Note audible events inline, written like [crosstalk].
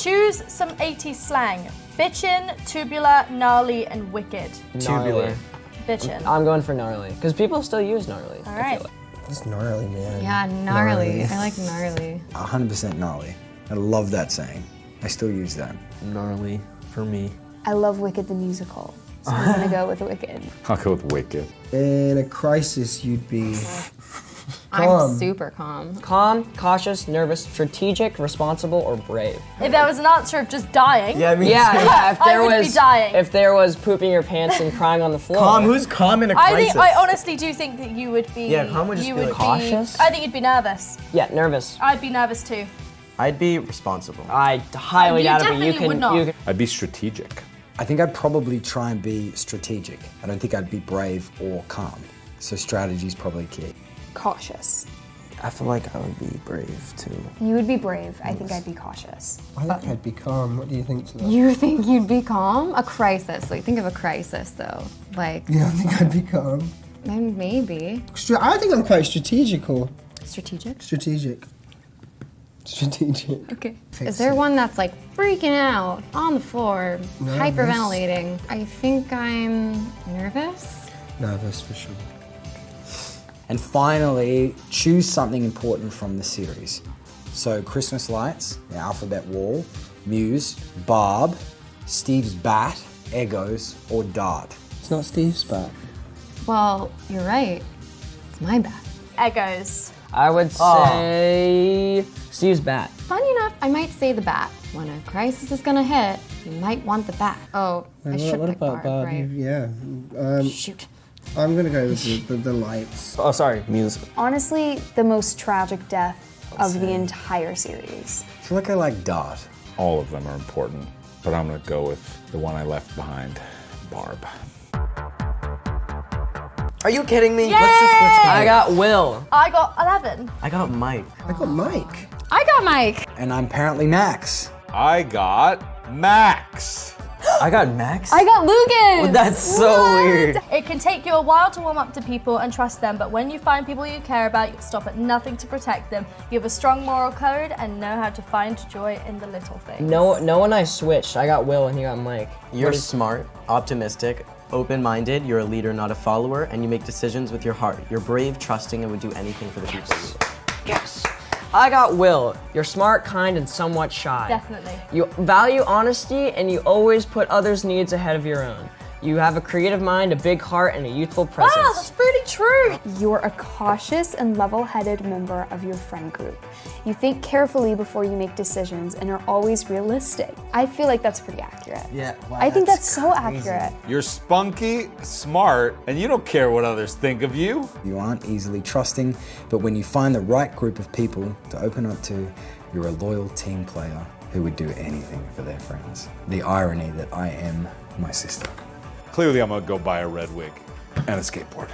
Choose some 80s slang. Bitchin, tubular, gnarly, and wicked. Tubular. Bitchin. I'm going for gnarly because people still use gnarly. All I like. It's gnarly, man. Yeah, gnarly. I like gnarly. 100% gnarly. I love that saying. I still use that. Gnarly for me. I love Wicked the musical, so I'm gonna [laughs] go with Wicked. I'll go with Wicked. In a crisis, you'd be [laughs] [laughs] I'm super calm. Calm, cautious, nervous, strategic, responsible, or brave. If that was an answer of just dying, Yeah, I mean, Yeah, yeah. If [laughs] I there would be was, dying. if there was pooping your pants and crying on the floor. calm. Who's calm in a I crisis? think I honestly do think that you would be. Yeah, Calm would just you be would like cautious. I think you'd be nervous. Yeah, nervous. I'd be nervous too. I'd be responsible. I highly You doubt it, but you definitely can. would not. You can. I'd be strategic. I think I'd probably try and be strategic. I don't think I'd be brave or calm. So strategy's probably key. Cautious. I feel like I would be brave too. You would be brave. I think I'd be cautious. I think I'd be calm. What do you think to that? You think you'd be calm? A crisis. Like, think of a crisis, though. Like, You don't think I'd be calm? then maybe. I think I'm quite strategical. Strategic? Strategic. Strategic. Okay. Is there one that's like freaking out on the floor, Nervous. hyperventilating? I think I'm nervous. Nervous for sure. And finally, choose something important from the series. So Christmas lights, the alphabet wall, Muse, Barb, Steve's bat, Eggos, or Dart. It's not Steve's bat. Well, you're right. It's my bat. Eggos. I would say Steve's bat. Funny enough, I might say the bat. When a crisis is gonna hit, you might want the bat. Oh, I What- should what pick about Barb, Barb? right? Yeah. Um, Shoot. I'm gonna go with the, the, the lights. Oh, sorry, music. Honestly, the most tragic death of the entire series. I feel like I like Dart. All of them are important, but I'm gonna go with the one I left behind, Barb. Are you kidding me? Yay! Let's just switch I got Will. I got 11. I got Mike. I got Mike. I got Mike. And I'm apparently Max. I got Max. I got Max. I got Lugan. That's so weird. It can take you a while to warm up to people and trust them, but when you find people you care about, you'll stop at nothing to protect them. You have a strong moral code and know how to find joy in the little things. No, no one I switched. I got Will and he got Mike. You're smart, optimistic, open-minded. You're a leader, not a follower, and you make decisions with your heart. You're brave, trusting, and would do anything for the people. you. Yes. I got Will. You're smart, kind, and somewhat shy. Definitely. You value honesty and you always put others' needs ahead of your own. You have a creative mind, a big heart, and a youthful presence. Ah, that's pretty true. You're a cautious and level headed member of your friend group. You think carefully before you make decisions and are always realistic. I feel like that's pretty accurate. Yeah, wow, I think that's, that's so accurate. You're spunky, smart, and you don't care what others think of you. You aren't easily trusting, but when you find the right group of people to open up to, you're a loyal team player who would do anything for their friends. The irony that I am my sister. Clearly, I'm gonna go buy a red wig and a skateboard.